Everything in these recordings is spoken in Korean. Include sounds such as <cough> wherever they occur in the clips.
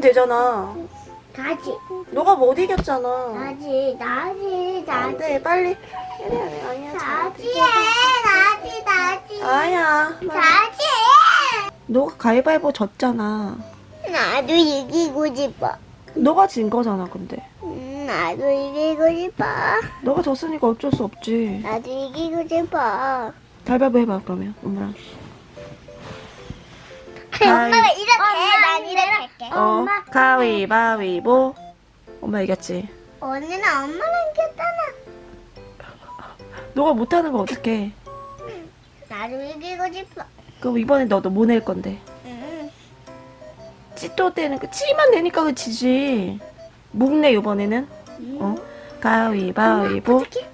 이기면 되잖아. 다지. 너가 못 이겼잖아. 다지. 나지. 안 나지. 돼, 빨리. 아니야. 다지 해. 나지. 나지. 아야. 다지 너가 가위바위보 졌잖아. 해. 나도 이기고 싶어. 너가 진 거잖아, 근데. 음, 나도 이기고 싶어. 너가 졌으니까 어쩔 수 없지. 나도 이기고 싶어. 가위바위보 해봐, 그러면. 엄마랑. 엄마가 이렇게. 어, 가위바위보. 엄마 이겼지. 언니는 엄마랑 이겼잖아. 너가 못하는 거 어떡해. 나도 이기고 싶어. 그럼 이번에 너도 뭐 낼 건데? 응. 찌또 때는 그 찌만 내니까 그 지지. 묵내 이번에는. 어? 가위바위보. 어떻게?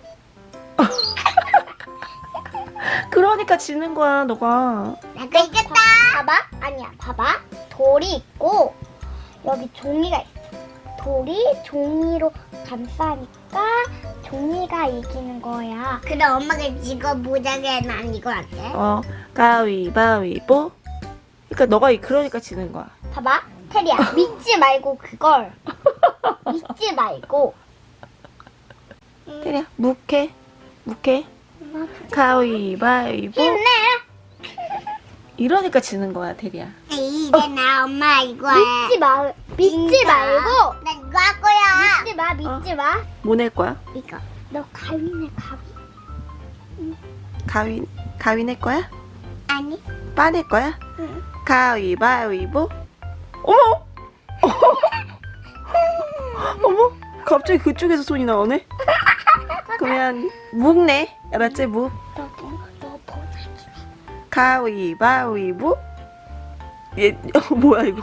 <laughs> 그러니까 지는 거야, 너가. 내가 이겼다. 봐봐. 아니야. 봐봐. 돌이 있고 여기 종이가 있어. 돌이 종이로 감싸니까 종이가 이기는 거야. 그래 엄마가 이거 못하게 난 이거 안 돼. 어, 가위바위보. 그러니까 너가 이- 그러니까 지는 거야. 봐봐. 테리야 믿지 말고 그걸 <laughs> 믿지 말고. 테리야, 묵해. 묵해. 가위바위보. 힘내. 이러니까 지는 거야, 테리야. 이 제나 엄마 이거 믿지 마. 믿지 말고. 나 이거 할 거야. 믿지 마. 믿지 마. 뭐 낼 거야? 이거. 너 가위네 가위. 가위, 가위 낼 거야? 아니. 빠 낼 거야? 응. 가위바위보. 어머! <laughs> 어머! 갑자기 그쪽에서 손이 나오네? <laughs> 그러면 묵네. 알았지? 묵. 가위바위보. 얘, <laughs> 어, 뭐야 이거.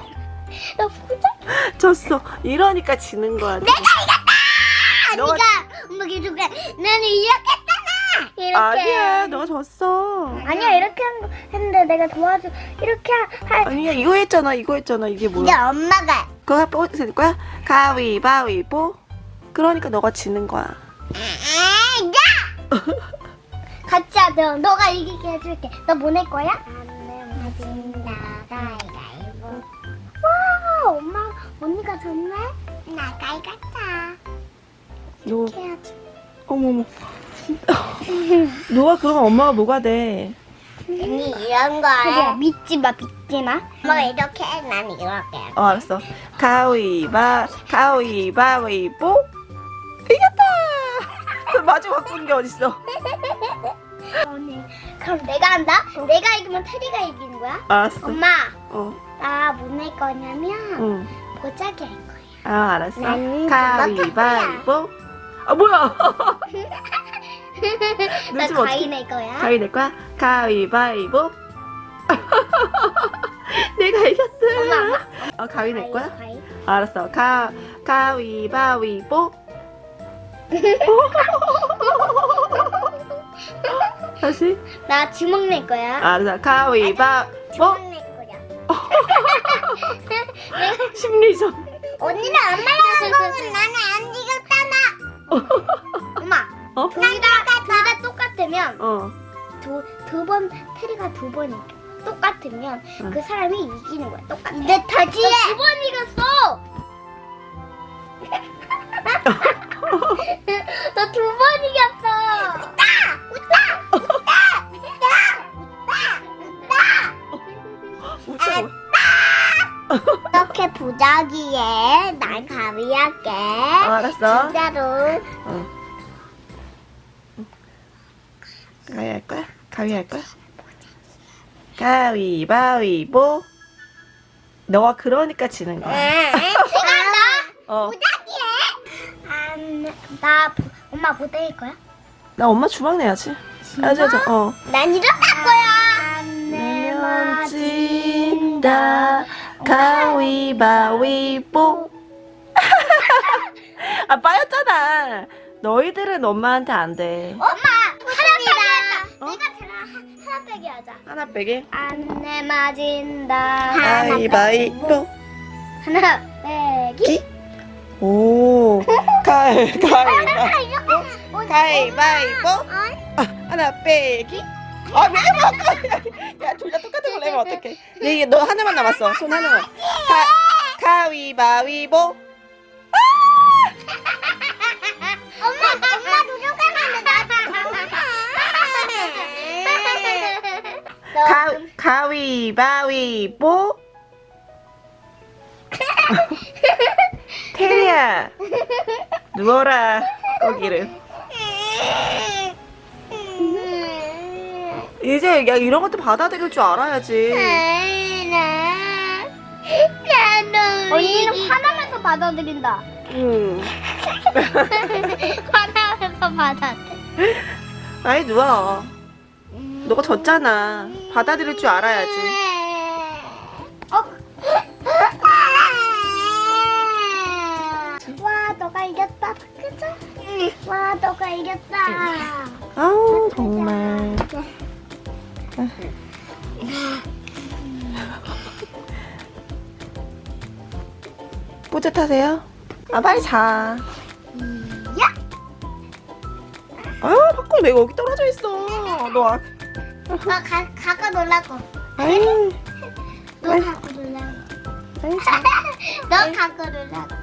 너 보자기. 졌어. 이러니까 지는 거야. 내가 이겼다! 너가- 네가 엄마 계속 해. 나는 이렇게 했잖아. 이렇게. 아니야, 너 졌어. 아니야 이렇게 한거 했는데 내가 도와줘. 이렇게 할. 아니야, 이거 했잖아, 이거 했잖아. 이게 이제 뭐야? 엄마가. 그거 뽑을 거야? 가위바위보. 그러니까 너가 지는 거야. 아, 야! <laughs> 같이 하자. 너가 이기게 해줄게. 너뭐낼 거야? 안 내면 가위가위보. 와, 엄마, 언니가 졌네? 나 가위가위다. 너, 해야지. 어머머. 너가 그러면 엄마가 뭐가 돼? 언니 이런 거 믿지 마, 믿지 마. 엄마가 이렇게 해, 난 이렇게 해. 어, 알았어. 가위바, 가위바위보. 이겼다! 마지막 바꾼 게 어딨어? <laughs> 언니, 그럼 내가 한다? 내가 이기면 테리가 이기는 거야? 알았어. 엄마, 어, 나뭐낼 거냐면 응. 보자기 할 거야. 아, 알았어. 난 가위바위보. 아, 뭐야? <laughs> 나 가위 낼 거야. 가위 낼 거야? 가위바위보. <laughs> 내가 이겼어. 엄마, 엄마. 어, 가위 낼 거야? 가위. 알았어. 가, 가위바위보. <laughs> 다시. 나 주먹 낼 거야. 알았어. 가위바위보. 주먹 낼 거야. <laughs> 심리전. 언니는 엄마랑 한 거면 나는 안 이겼잖아. 엄마, 어? 둘다둘다 똑같으면 어. 두번 테리가 두 번 이겨. 똑같으면 응. 그 사람이 이기는 거야. 똑같아. 이제 다시 해. 두번 이겼어. <laughs> 너두번 이겼어. 부자기에 난 가위할게. 어, 알았어. 진짜로. 어. 가위 할 거야? 가위 할 거야? 가위바위보. 너가 그러니까 지는 거야. 한다. <laughs> 어. 부자기에. 안, 나 부- 엄마 부대일 거야? 나 엄마 주먹 내야지. 알았어, 알았어. 어. 난할 거야. 안 내면 진다. 가위바위보. <laughs> 아, 빠였잖아. 너희들은 엄마한테 안 돼. 엄마 하나 어? 내가 제가 하- 하나 빼기 하자. 하나 빼게. 안 내 맞은다. 가위바위보. 하나 빼기. 기? 오. 가위, 가위바위보. 어, 가위바위보. 아, 하나 빼기. 아, 왜 바꿔? <laughs> 야, 둘 다 똑같은 걸 내면 어떡해. 네, 너 하나만 남았어. 손 하나만. <laughs> 가, 가위바위보. 엄마, 엄마도 조금만 가, 가위바위보. 테리야, 누워라, 거기를. <laughs> 이제 야 이런 것도 받아들일 줄 알아야지. 언니는 화나면서 받아들인다. 응. <laughs> 화나면서 받아들여. 아이 누워. 너가 졌잖아. 받아들일 줄 알아야지. 어? 와, 너가 이겼다. 그죠? 와, 너가 이겼다. 아우 정말. <laughs> 뿌듯하세요? 아 빨리 자. 야! 아유 밖으로 내가 여기 떨어져 있어. 너 아, 너 가, 갖고 놀라고. 아유 너 아이. 갖고 놀라고. <laughs> 너 갖고 놀라고.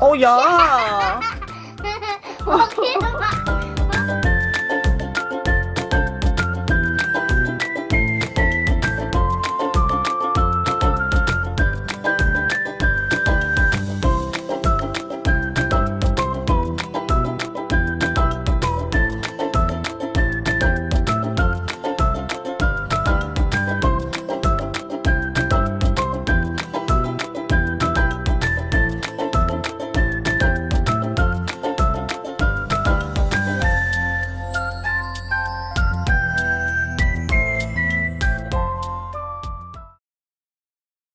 어 야. 먹기도 <laughs>